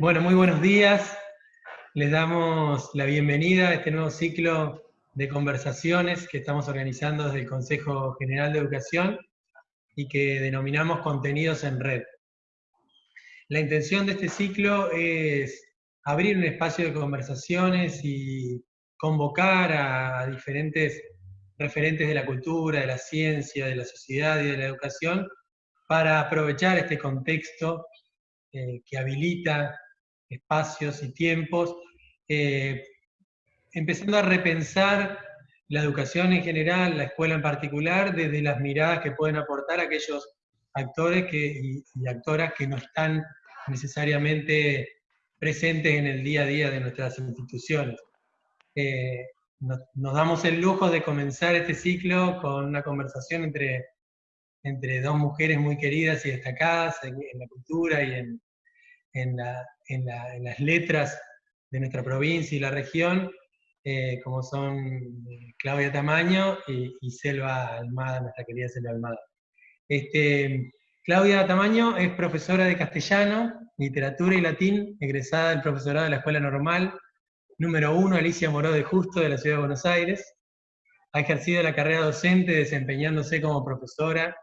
Bueno, muy buenos días. Les damos la bienvenida a este nuevo ciclo de conversaciones que estamos organizando desde el Consejo General de Educación y que denominamos contenidos en red. La intención de este ciclo es abrir un espacio de conversaciones y convocar a diferentes referentes de la cultura, de la ciencia, de la sociedad y de la educación para aprovechar este contexto eh, que habilita espacios y tiempos, eh, empezando a repensar la educación en general, la escuela en particular, desde las miradas que pueden aportar aquellos actores que, y, actoras que no están necesariamente presentes en el día a día de nuestras instituciones. Eh, nos, damos el lujo de comenzar este ciclo con una conversación entre, entre dos mujeres muy queridas y destacadas en, la cultura y en, en, las letras de nuestra provincia y la región, eh, como son eh, Claudia Tamaño y, Selva Almada, nuestra querida Selva Almada. Este, Claudia Tamaño es profesora de castellano, literatura y latín, egresada del profesorado de la Escuela Normal, número uno, Alicia Moró de Justo, de la Ciudad de Buenos Aires. Ha ejercido la carrera docente desempeñándose como profesora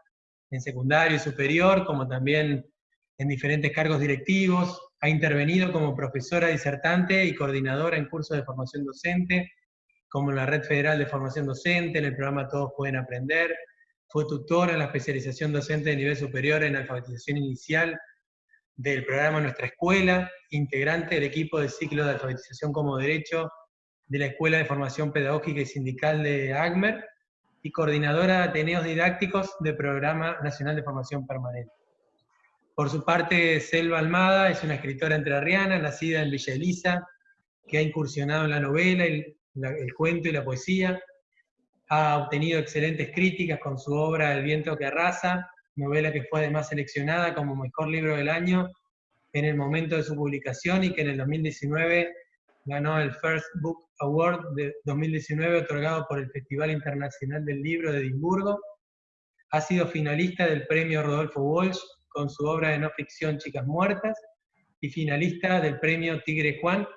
en secundario y superior, como también en diferentes cargos directivos. Ha intervenido como profesora disertante y coordinadora en cursos de formación docente, como en la Red Federal de Formación Docente, en el programa Todos Pueden Aprender. Fue tutora en la especialización docente de nivel superior en alfabetización inicial del programa Nuestra Escuela, integrante del equipo de ciclo de alfabetización como derecho de la Escuela de Formación Pedagógica y Sindical de ACMER, y coordinadora de Ateneos Didácticos del Programa Nacional de Formación Permanente. Por su parte, Selva Almada es una escritora entrerriana, nacida en Villa Elisa, que ha incursionado en la novela, el, el cuento y la poesía, ha obtenido excelentes críticas con su obra El viento que arrasa, novela que fue además seleccionada como mejor libro del año en el momento de su publicación y que en el 2019 ganó el First Book Award de 2019 otorgado por el Festival Internacional del Libro de Edimburgo. Ha sido finalista del premio Rodolfo Walsh con su obra de no ficción Chicas Muertas y finalista del premio Tigre Juan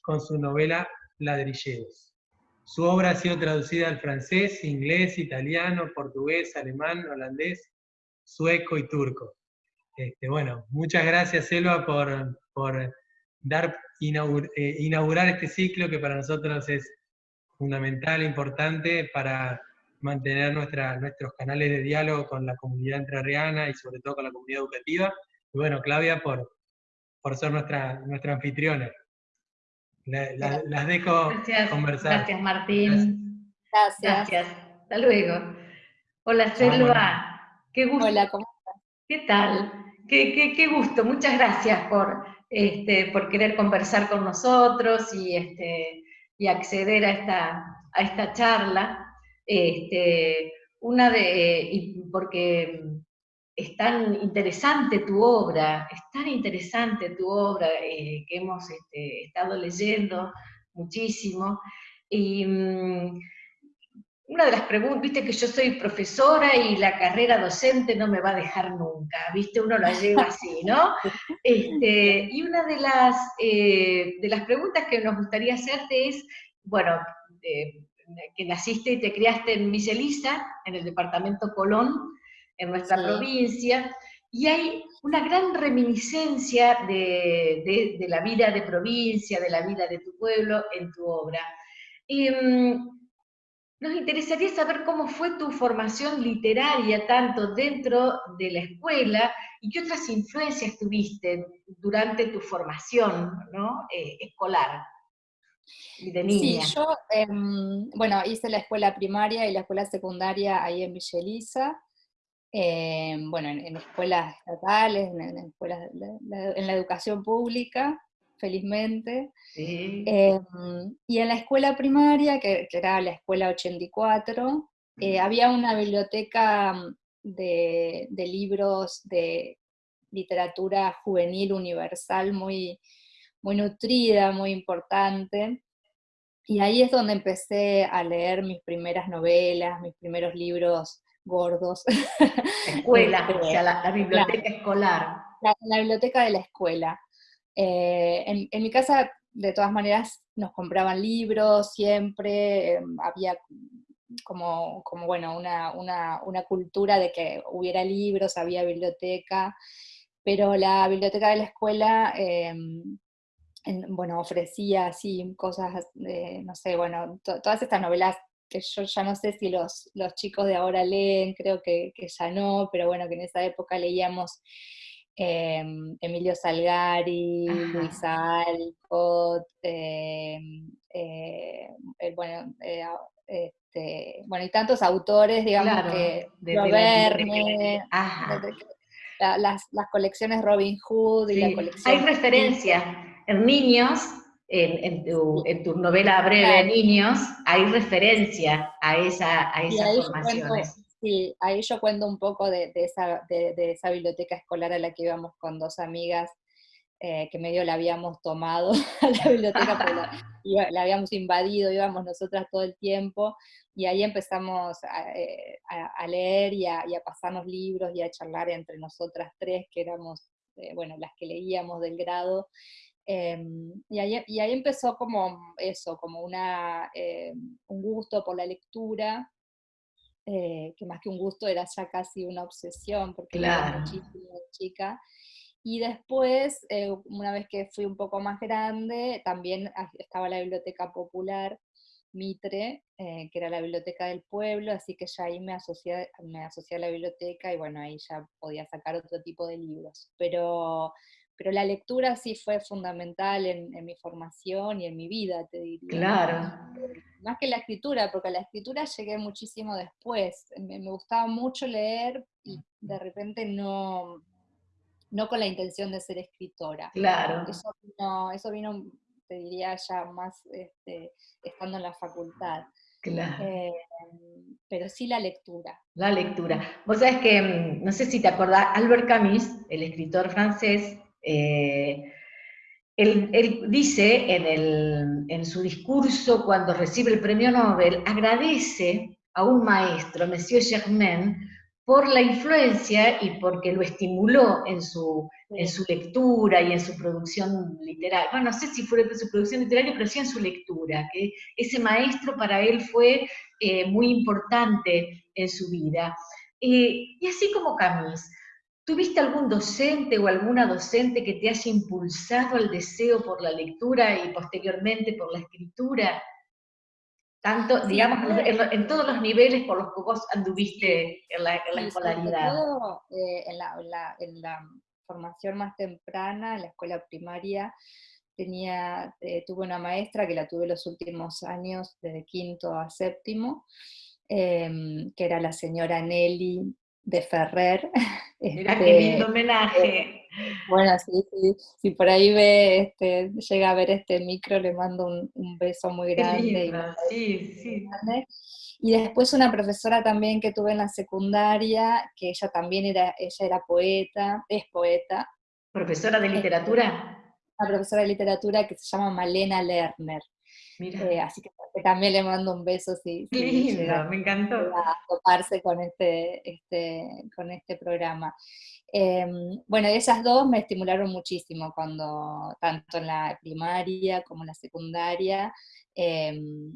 con su novela Ladrilleros. Su obra ha sido traducida al francés, inglés, italiano, portugués, alemán, holandés, sueco y turco. Este, bueno, muchas gracias, Selva, por, por dar, eh, inaugurar este ciclo que para nosotros es fundamental, importante para mantener nuestra, nuestros canales de diálogo con la comunidad entrerriana y sobre todo con la comunidad educativa. Y bueno, Claudia, por, por ser nuestra, nuestra anfitriona. las dejo conversar. Gracias, Martín. Gracias. Gracias. Hasta luego. Hola, Selva. Qué gusto. Hola, ¿cómo estás? ¿Qué tal? Qué, qué, gusto. Muchas gracias por, este, por querer conversar con nosotros y, este, y acceder a esta, a esta charla. Este, una de, porque es tan interesante tu obra, es tan interesante tu obra eh, que hemos este, estado leyendo muchísimo. Y, mm, una de las preguntas, viste que yo soy profesora y la carrera docente no me va a dejar nunca, viste, uno la lleva así, ¿no? Este, y una de las, eh, de las preguntas que nos gustaría hacerte es, bueno, que naciste y te criaste en Villa en el departamento Colón, en nuestra provincia, y hay una gran reminiscencia de, de, la vida de provincia, de la vida de tu pueblo en tu obra. Em, nos interesaría saber cómo fue tu formación literaria, tanto dentro de la escuela, y qué otras influencias tuviste durante tu formación ¿no? Eh, escolar y de niña. Sí, yo, em, bueno, hice la escuela primaria y la escuela secundaria ahí en Villa Elisa, em, bueno, en, escuelas estatales, en, escuelas, en la educación pública, felizmente. Em, y en la escuela primaria, que, era la escuela 84, eh, había una biblioteca mm, de, libros de literatura juvenil universal muy, muy nutrida, muy importante. Y ahí es donde empecé a leer mis primeras novelas, mis primeros libros gordos. Escuela, o sea, la, biblioteca escolar. la, biblioteca de la escuela. en, en, mi casa, de todas maneras, nos compraban libros siempre, em, había como, como bueno, una, una, una, cultura de que hubiera libros, había biblioteca, pero la biblioteca de la escuela, em, bueno, ofrecía así cosas, no sé, bueno, todas estas novelas que yo ya no sé si los, los chicos de ahora leen, creo que, que, ya no, pero bueno, que en esa época leíamos em, Emilio Salgari, Luis Alcott, em, eh, bueno, eh, este, bueno, y tantos autores, digamos, que de, las, las, colecciones Robin Hood y la colección... Hay referencia en niños, en, tu, novela breve niños, hay referencia a, esa, a esas formaciones. sí, ahí yo cuento un poco de, esa, de, esa biblioteca escolar a la que íbamos con dos amigas eh, que medio la habíamos tomado a la biblioteca, la, habíamos invadido, íbamos nosotras todo el tiempo, y ahí empezamos a, eh, leer y a, pasarnos libros y a charlar entre nosotras tres, que éramos, eh, bueno, las que leíamos del grado, em, y, ahí, y, ahí, empezó como eso, como una, un gusto por la lectura, que más que un gusto era ya casi una obsesión, porque era muchísimo chica, y después, eh, una vez que fui un poco más grande, también estaba la Biblioteca Popular Mitre, eh, que era la biblioteca del pueblo, así que ya ahí me asocié, me asocié a la biblioteca y bueno, ahí ya podía sacar otro tipo de libros. Pero, pero la lectura sí fue fundamental en, mi formación y en mi vida, te diría. Claro. Más que la escritura, porque a la escritura llegué muchísimo después. me gustaba mucho leer y de repente no, no con la intención de ser escritora. Claro. Eso vino, eso vino te diría, ya más este, estando en la facultad. Claro. Eh, pero sí la lectura. La lectura. Vos sabés que, mm, no sé si te acordás, Albert Camus, el escritor francés, eh, él, dice en, el, en su discurso cuando recibe el premio Nobel, agradece a un maestro, Monsieur Germain, por la influencia y porque lo estimuló en su, en su lectura y en su producción literaria. Bueno, no sé si fue en su producción literaria, pero sí en su lectura, que ese maestro para él fue eh, muy importante en su vida. Eh, y así como Camis, ¿tuviste algún docente o alguna docente que te haya impulsado al deseo por la lectura y posteriormente por la escritura? Tanto, digamos, en, todos los niveles por los que vos anduviste en la, escolaridad. Todo, eh, en, la, en, la, formación más temprana, en la escuela primaria, tenía, eh, tuve una maestra que la tuve los últimos años, desde quinto a séptimo, em, que era la señora Nelly de Ferrer. Mira qué lindo este, homenaje. Eh, bueno, sí, sí, si por ahí ve, este, llega a ver este micro, le mando un, beso muy grande. sí, sí. Y después una profesora también que tuve en la secundaria, que ella también era, ella era poeta, es poeta. ¿Profesora de literatura? Una profesora de literatura que se llama Malena Lerner. Eh, así que también le mando un beso si, me encantó. A toparse con este, este, con este programa. Em, bueno, esas dos me estimularon muchísimo cuando, tanto en la primaria como en la secundaria, em,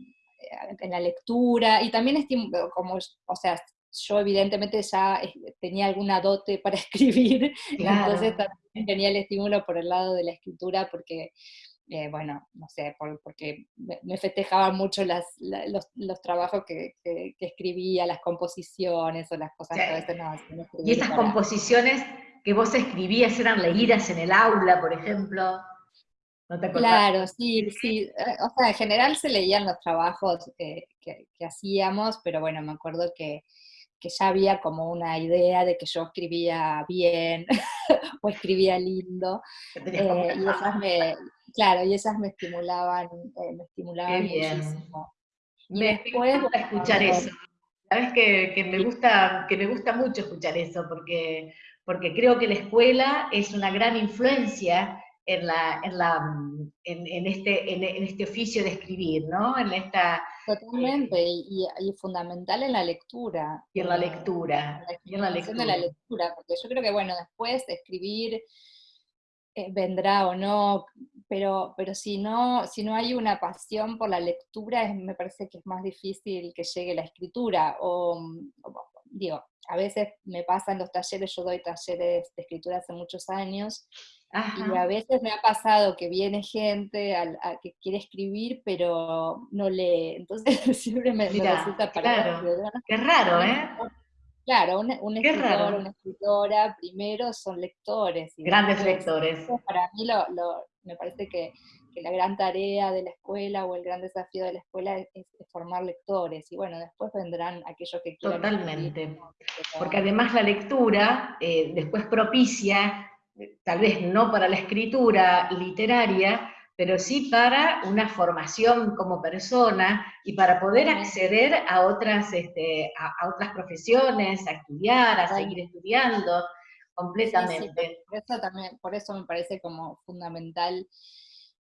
en la lectura, y también como, o sea, yo evidentemente ya tenía alguna dote para escribir, entonces también tenía el estímulo por el lado de la escritura, porque eh, bueno, no sé, porque me festejaban mucho las, los, los, trabajos que, que, escribía, las composiciones o las cosas que a veces no, Y esas composiciones que vos escribías eran leídas en el aula, por ejemplo. ¿No te claro, sí, sí. Eh, o sea, en general se leían los trabajos que, que, hacíamos, pero bueno, me acuerdo que, que ya había como una idea de que yo escribía bien o escribía lindo. Eh, y esas me, claro, y esas me estimulaban, eh, me estimulaban muchísimo. me, gusta escuchar eso. Sabes que, que, me gusta, que me gusta mucho escuchar eso, porque, porque creo que la escuela es una gran influencia en, la, en, la, en, este, en, este oficio de escribir, ¿no? En esta, Totalmente, y, y, fundamental en la lectura. Y en la lectura. y en la lectura. de la lectura, porque yo creo que, bueno, después de escribir, eh, vendrá o no, pero, pero si, no, si no hay una pasión por la lectura, me parece que es más difícil que llegue la escritura. O, digo, a veces me pasan los talleres, yo doy talleres de escritura hace muchos años, y a veces me ha pasado que viene gente a, que quiere escribir, pero no lee. Entonces siempre me, resulta para claro. Qué raro, ¿eh? Claro, un, escritor, una escritora, primero son lectores. Grandes lectores. Para mí lo, me parece que, la gran tarea de la escuela o el gran desafío de la escuela es, formar lectores. Y bueno, después vendrán aquellos que quieran. Totalmente. Porque además la lectura eh, después propicia, eh, tal vez no para la escritura literaria, pero sí para una formación como persona y para poder acceder a otras, este, a, otras profesiones, a estudiar, a seguir estudiando completamente. por, eso también, por eso me parece como fundamental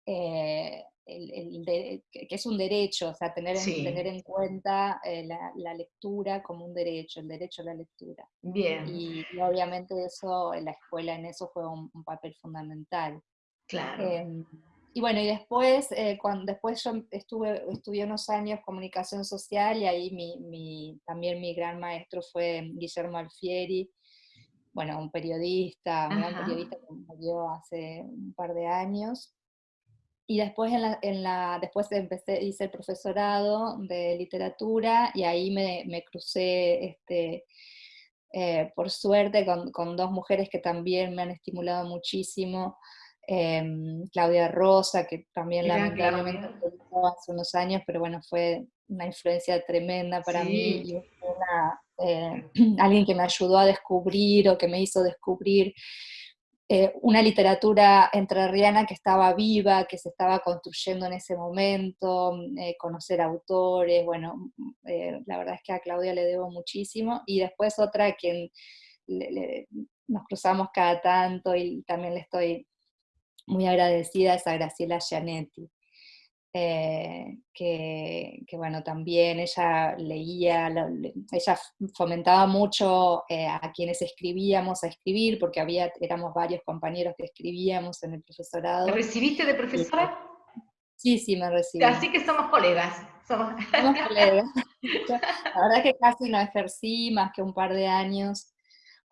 eh, que es un derecho, o sea, tener, en, tener en cuenta eh, la, lectura como un derecho, el derecho a la lectura. Bien. Y, obviamente eso, en la escuela en eso juega un, papel fundamental. Claro. Em, y bueno, y después, eh, cuando, después yo estuve, estudié unos años comunicación social y ahí mi, también mi gran maestro fue Guillermo Alfieri, bueno, un periodista, un gran periodista que murió hace un par de años. Y después, en la, en la, después empecé, hice el profesorado de literatura y ahí me, me crucé, este, eh, por suerte, con, con, dos mujeres que también me han estimulado muchísimo. Em, Claudia Rosa, que también lamentablemente hace unos años, pero bueno, fue una influencia tremenda para mí y eh, alguien que me ayudó a descubrir o que me hizo descubrir eh, una literatura entrerriana que estaba viva, que se estaba construyendo en ese momento, eh, conocer autores, bueno, la verdad es que a Claudia le debo muchísimo, y después otra a quien nos cruzamos cada tanto y también le estoy muy agradecida es a Graciela Gianetti, eh, que, bueno, también ella leía, ella fomentaba mucho eh, a quienes escribíamos a escribir, porque había, éramos varios compañeros que escribíamos en el profesorado. ¿Te recibiste de profesora? Sí, sí, me recibí. Así que somos colegas. Somos, somos colegas. La verdad es que casi no ejercí más que un par de años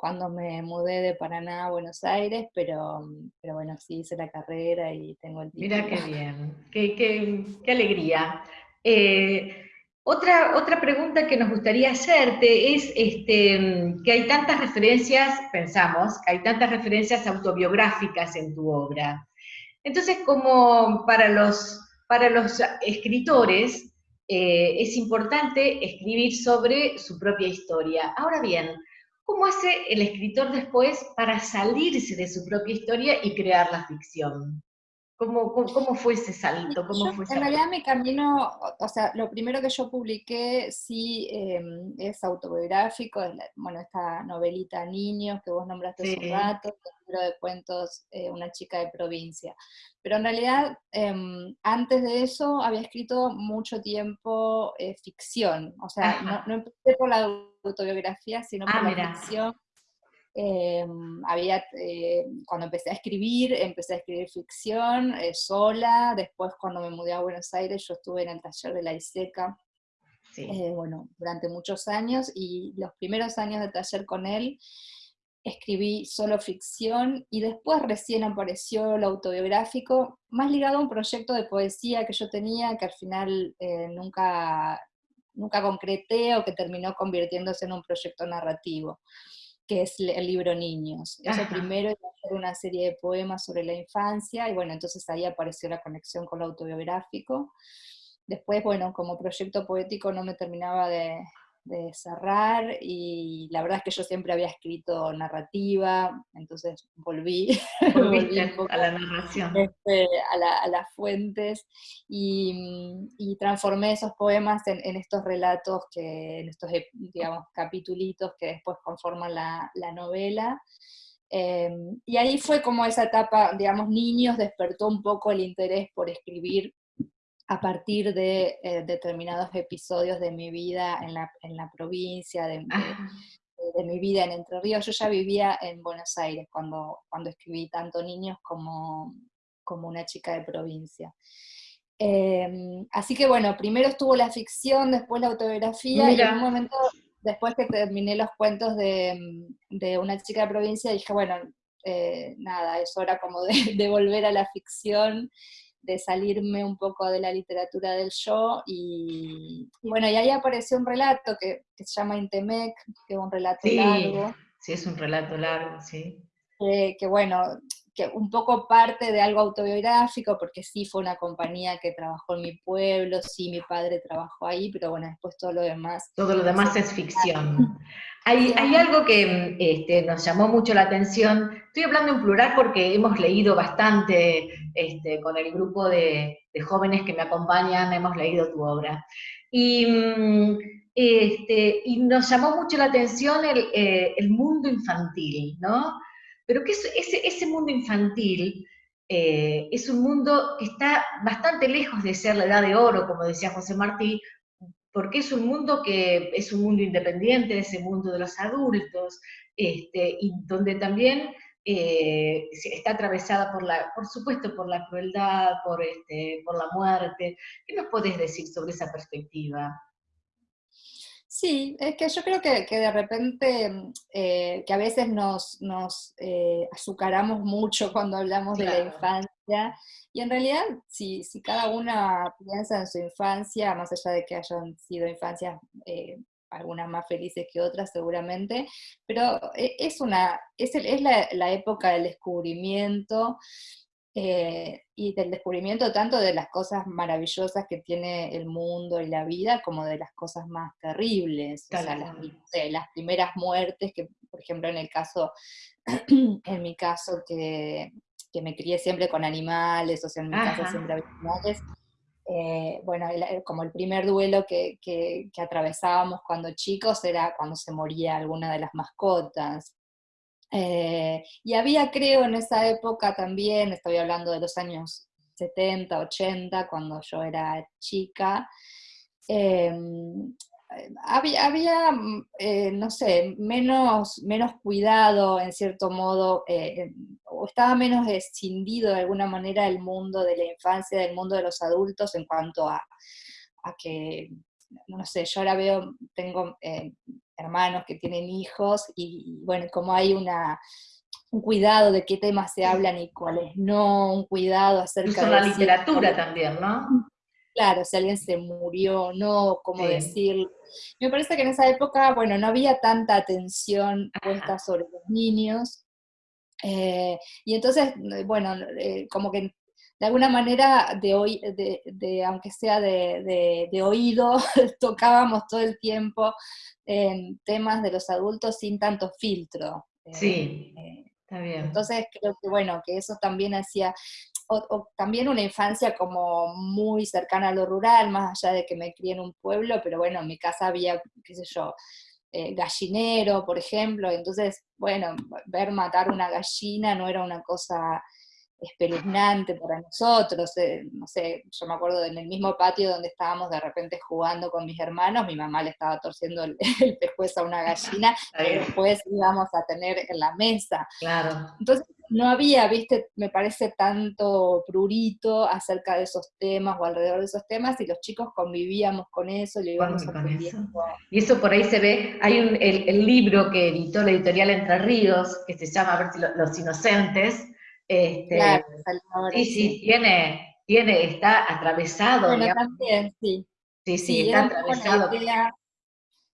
cuando me mudé de Paraná a Buenos Aires, pero, pero bueno, sí hice la carrera y tengo el título. Mira qué bien, qué, alegría. Eh, otra, otra pregunta que nos gustaría hacerte es este, que hay tantas referencias, pensamos, que hay tantas referencias autobiográficas en tu obra. Entonces, como para los, para los escritores, eh, es importante escribir sobre su propia historia. Ahora bien, ¿Cómo hace el escritor después para salirse de su propia historia y crear la ficción? ¿Cómo, cómo, fue ese salto? ¿Cómo fue en realidad mi camino, o sea, lo primero que yo publiqué sí em, es autobiográfico, bueno, esta novelita Niños que vos nombraste hace un rato, el libro de cuentos eh, Una chica de provincia. Pero en realidad, em, antes de eso había escrito mucho tiempo eh, ficción, o sea, no, no, empecé por la autobiografía, sino por ah, la ficción Em, había, eh, cuando empecé a escribir, empecé a escribir ficción eh, sola, después cuando me mudé a Buenos Aires yo estuve en el taller de la ISECA, eh, bueno, durante muchos años, y los primeros años de taller con él escribí solo ficción, y después recién apareció lo autobiográfico, más ligado a un proyecto de poesía que yo tenía, que al final nunca, nunca concreté o que terminó convirtiéndose en un proyecto narrativo que es el libro Niños. Eso primero hacer una serie de poemas sobre la infancia, y bueno, entonces ahí apareció la conexión con lo autobiográfico. Después, bueno, como proyecto poético no me terminaba de, de cerrar y la verdad es que yo siempre había escrito narrativa, entonces volví, a la narración. Este, a, las fuentes y, transformé esos poemas en, estos relatos, que, en estos digamos, capitulitos que después conforman la, novela. Em, y ahí fue como esa etapa, digamos, niños despertó un poco el interés por escribir a partir de eh, determinados episodios de mi vida en la, en la provincia, de, de mi vida en Entre Ríos. Yo ya vivía en Buenos Aires cuando, cuando escribí tanto niños como, como una chica de provincia. Em, así que bueno, primero estuvo la ficción, después la autobiografía, y en un momento, después que terminé los cuentos de, de una chica de provincia, dije, bueno, eh, nada, es hora como de, de, volver a la ficción, de salirme un poco de la literatura del yo, y, bueno, y ahí apareció un relato que, que, se llama Intemec, que es un relato largo. Sí, es un relato largo, sí. que bueno, que un poco parte de algo autobiográfico, porque sí fue una compañía que trabajó en mi pueblo, sí mi padre trabajó ahí, pero bueno, después todo lo demás. Todo lo demás es ficción. Hay, hay algo que este, nos llamó mucho la atención, estoy hablando en plural porque hemos leído bastante este, con el grupo de, de, jóvenes que me acompañan, hemos leído tu obra. Y, mm, este, y nos llamó mucho la atención el, eh, el mundo infantil, ¿no? Pero que ese, mundo infantil eh, es un mundo que está bastante lejos de ser la edad de oro, como decía José Martí, porque es un mundo que es un mundo independiente de ese mundo de los adultos, este, y donde también eh, está atravesada por la, por supuesto, por la crueldad, por, este, por la muerte. ¿Qué nos podés decir sobre esa perspectiva? Sí, es que yo creo que, de repente, mm, eh, que a veces nos, nos eh, azucaramos mucho cuando hablamos de la infancia, y en realidad, si, si, cada una piensa en su infancia, más allá de que hayan sido infancias eh, algunas más felices que otras seguramente, pero es, una, es, es la, la época del descubrimiento, eh, y del descubrimiento tanto de las cosas maravillosas que tiene el mundo y la vida, como de las cosas más terribles, o sea, las, las, primeras muertes, que por ejemplo en el caso, en mi caso que, que me crié siempre con animales, o sea, en mi casa siempre había animales, eh, bueno, como el primer duelo que, que, que, atravesábamos cuando chicos era cuando se moría alguna de las mascotas. Eh, y había, creo, en esa época también, estoy hablando de los años 70, 80, cuando yo era chica, em, había, había eh, no sé, menos, menos cuidado en cierto modo, eh, o estaba menos escindido de alguna manera el mundo de la infancia, del mundo de los adultos en cuanto a, a que, no sé, yo ahora veo, tengo hermanos que tienen hijos y, bueno, como hay una, un cuidado de qué temas se hablan y cuáles no, un cuidado acerca de... la literatura también, ¿no? Claro, si alguien se murió, no, cómo decir. Me parece que en esa época, bueno, no había tanta atención puesta sobre los niños. Eh, y entonces, bueno, eh, como que de alguna manera, de, de, aunque sea de, oído, tocábamos todo el tiempo en temas de los adultos sin tanto filtro. Sí, eh, está bien. Entonces creo que, bueno, que eso también hacía, o, también una infancia como muy cercana a lo rural, más allá de que me crié en un pueblo, pero bueno, en mi casa había, qué sé yo, eh, gallinero, por ejemplo, entonces, bueno, ver matar una gallina no era una cosa espeluznante para nosotros, eh, no sé, yo me acuerdo en el mismo patio donde estábamos de repente jugando con mis hermanos, mi mamá le estaba torciendo el, el pescuezo a una gallina, y después íbamos a tener en la mesa. Claro. Entonces no había, viste, me parece tanto prurito acerca de esos temas o alrededor de esos temas, y los chicos convivíamos con eso, le íbamos. Y eso por ahí se ve, hay un, el, libro que editó la editorial Entre Ríos, que se llama, a ver si Los Inocentes, este, sí, sí, tiene, tiene, está atravesado. Bueno, también, sí. Sí, sí, está atravesado.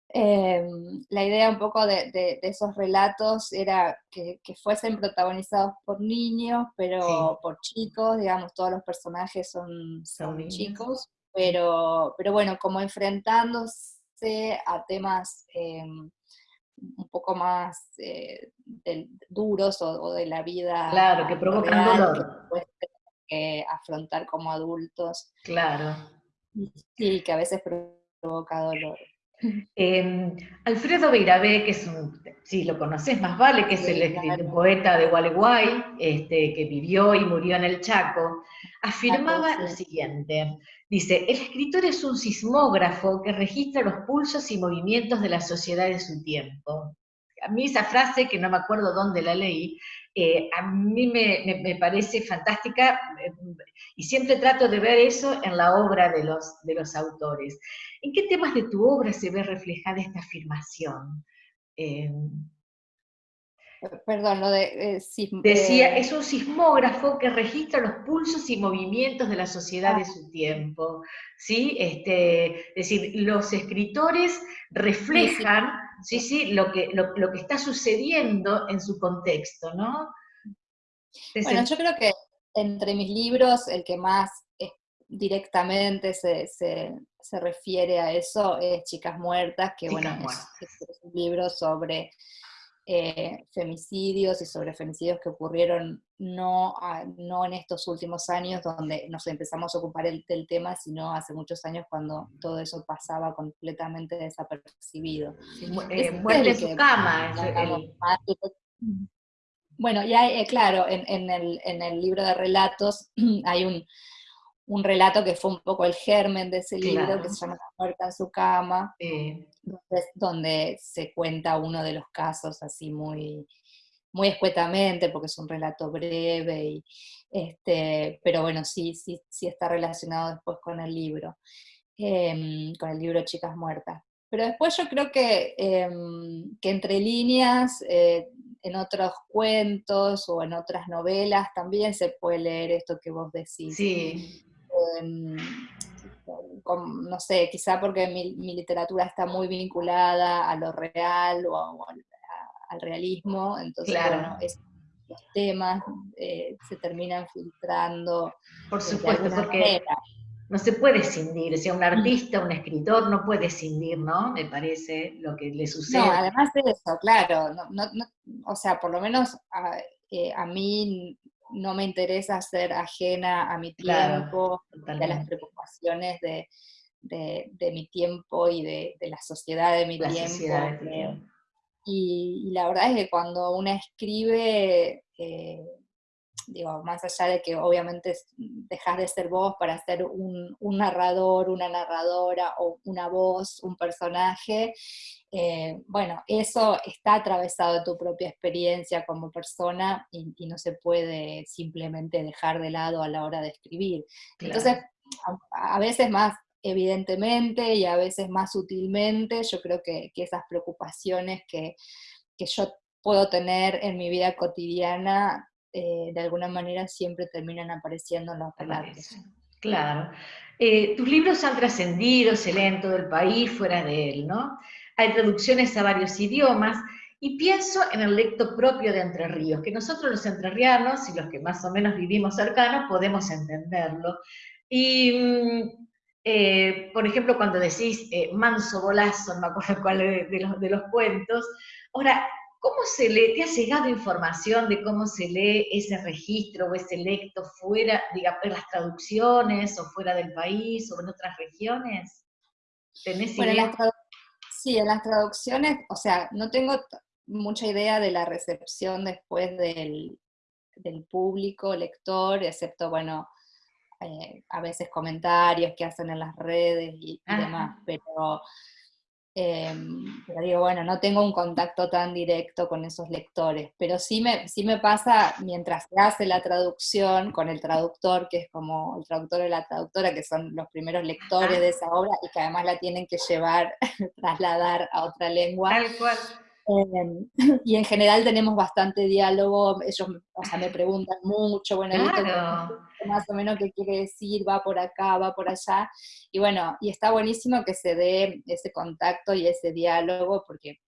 Em, la idea, un poco de, esos relatos era que, fuesen protagonizados por niños, pero por chicos, digamos, todos los personajes son, son, chicos, pero, pero bueno, como enfrentándose a temas em, un poco más eh, duros o, de la vida. Claro, que provocan dolor. Que afrontar como adultos. Claro. Sí, que a veces provoca dolor. Em, Alfredo Beirabé, que es un, si lo conoces más vale, que es el, poeta de Gualeguay, este, que vivió y murió en el Chaco, afirmaba lo siguiente, dice, el escritor es un sismógrafo que registra los pulsos y movimientos de la sociedad de su tiempo. A mí esa frase, que no me acuerdo dónde la leí, eh, a mí me, parece fantástica eh, y siempre trato de ver eso en la obra de los, de los autores. ¿En qué temas de tu obra se ve reflejada esta afirmación? Eh, Perdón, lo de... Decía, es un sismógrafo que registra los pulsos y movimientos de la sociedad de ah. su tiempo. ¿sí? Este, es decir, los escritores reflejan sí, sí, lo, que, lo, que está sucediendo en su contexto, ¿no? bueno, yo creo que entre mis libros el que más directamente se, refiere a eso es Chicas Muertas, que bueno, es, un libro sobre eh, femicidios y sobre femicidios que ocurrieron no, no en estos últimos años donde nos empezamos a ocupar el, del tema, sino hace muchos años cuando todo eso pasaba completamente desapercibido. Eh, muerte su cama. Bueno, ya eh, claro, en, en, el, en el libro de relatos hay un, un relato que fue un poco el germen de ese libro, que se llama La muerte en su cama, donde, se cuenta uno de los casos así muy, muy escuetamente, porque es un relato breve, y, este, pero bueno, sí, sí, sí está relacionado después con el libro, em, con el libro Chicas Muertas. Pero después yo creo que, em, que entre líneas, eh, en otros cuentos o en otras novelas también se puede leer esto que vos decís. Sí no sé, quizá porque mi, literatura está muy vinculada a lo real o, al realismo, entonces bueno, los temas eh, se terminan filtrando. Por supuesto, porque no se puede cindir, o sea, un artista, un escritor no puede cindir, ¿no? Me parece lo que le sucede. No, además de eso, claro, o sea, por lo menos a, eh, a mí no me interesa ser ajena a mi tiempo, a las preocupaciones de, mi tiempo y de, la sociedad de mi tiempo. Y, la verdad es que cuando una escribe, eh, digo, más allá de que obviamente dejas de ser vos para ser un, un narrador, una narradora o una voz, un personaje, eh, bueno, eso está atravesado de tu propia experiencia como persona y, no se puede simplemente dejar de lado a la hora de escribir. Entonces, a, veces más evidentemente y a veces más sutilmente, yo creo que, esas preocupaciones que, yo puedo tener en mi vida cotidiana, eh, de alguna manera siempre terminan apareciendo en los relatos. Claro. Eh, tus libros han trascendido, se leen en todo el país, fuera de él, ¿no? hay traducciones a varios idiomas, y pienso en el lecto propio de Entre Ríos, que nosotros los entrerrianos y los que más o menos vivimos cercanos podemos entenderlo. Y, mm, eh, por ejemplo, cuando decís eh, manso bolazo, no me acuerdo cuál de, los, de los cuentos, ahora, ¿cómo se lee? ¿Te ha llegado información de cómo se lee ese registro o ese lecto fuera, digamos, en las traducciones o fuera del país o en otras regiones? ¿Tenés idea? Sí, en las traducciones, o sea, no tengo mucha idea de la recepción después del, público, lector, excepto, bueno, eh, a veces comentarios que hacen en las redes y, demás, pero, em, pero, digo, bueno, no tengo un contacto tan directo con esos lectores, pero sí me, sí me pasa mientras se hace la traducción con el traductor, que es como el traductor o la traductora, que son los primeros lectores de esa obra y que además la tienen que llevar, trasladar a otra lengua. Tal cual. Em, y en general tenemos bastante diálogo, ellos o sea, me preguntan mucho, bueno, más o menos qué quiere decir, va por acá, va por allá, y bueno, y está buenísimo que se dé ese contacto y ese diálogo, porque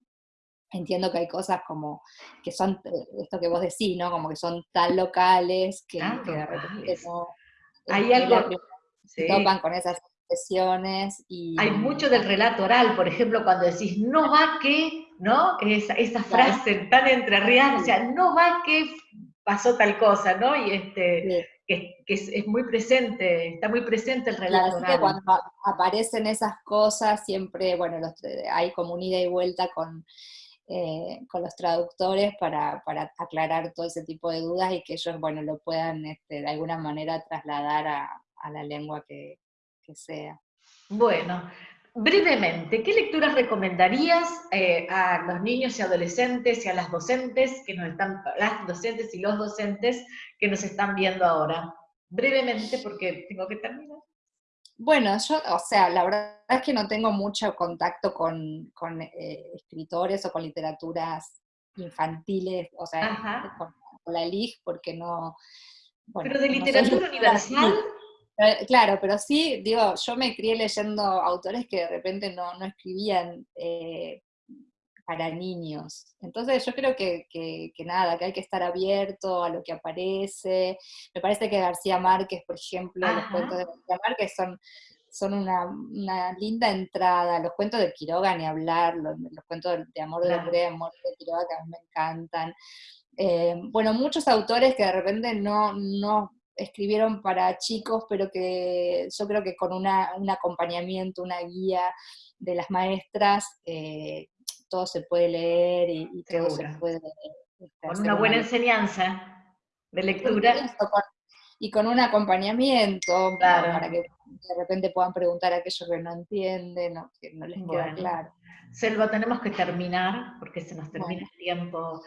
entiendo que hay cosas como que son, eh, esto que vos decís, ¿no? Como que son tan locales que, de repente no... Hay algo... Se topan con esas expresiones y... Hay mucho del relato oral, por ejemplo, cuando decís, no va que ¿no? Esa, esa frase tan entrerriana, o sea, no va que pasó tal cosa, ¿no? Y este, que, es, muy presente, está muy presente el relato. cuando aparecen esas cosas, siempre, bueno, hay como un ida y vuelta con, eh, con los traductores para, aclarar todo ese tipo de dudas y que ellos, bueno, lo puedan este, de alguna manera trasladar a, la lengua que, que sea. Bueno, brevemente, ¿qué lecturas recomendarías eh, a los niños y adolescentes y a las docentes que nos están, las docentes y los docentes que nos están viendo ahora? Brevemente, porque tengo que terminar. Bueno, yo, o sea, la verdad es que no tengo mucho contacto con, eh, escritores o con literaturas infantiles, o sea, con, la LIG, porque no... Pero de literatura universal... Eh, claro, pero sí, digo, yo me crié leyendo autores que de repente no, escribían eh, para niños. Entonces yo creo que, nada, que hay que estar abierto a lo que aparece. Me parece que García Márquez, por ejemplo, los cuentos de García Márquez son, son una, linda entrada. Los cuentos de Quiroga, ni hablar, los, cuentos de, Amor de la de Amor de Quiroga, que a mí me encantan. Eh, bueno, muchos autores que de repente no, no escribieron para chicos, pero que yo creo que con una, un acompañamiento, una guía de las maestras, eh, todo se puede leer y, todo se puede... Este, con una buena enseñanza de lectura. Y con un acompañamiento para que de repente puedan preguntar aquello que no entienden o que no les queda claro. Selva, tenemos que terminar, porque se nos termina el tiempo,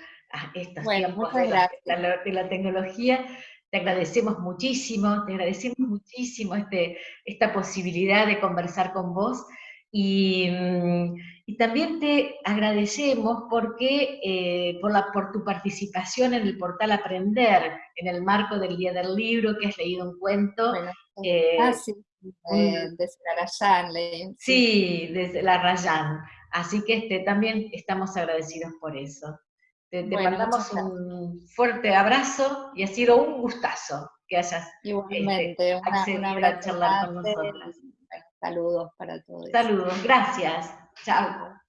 estos tiempos de la, tecnología. Te agradecemos muchísimo, te agradecemos muchísimo este, esta posibilidad de conversar con vos y, mm, también te agradecemos porque, eh, por, la, por tu participación en el portal Aprender, en el marco del Día del Libro, que has leído un cuento. Eh, ah, sí, desde la Rayan. Sí, desde la Rayan. Así que este, también estamos agradecidos por eso. Te, mandamos un fuerte abrazo y ha sido un gustazo que hayas Igualmente, este, accedido a charlar con nosotros. Saludos para todos. Saludos, gracias. Chao.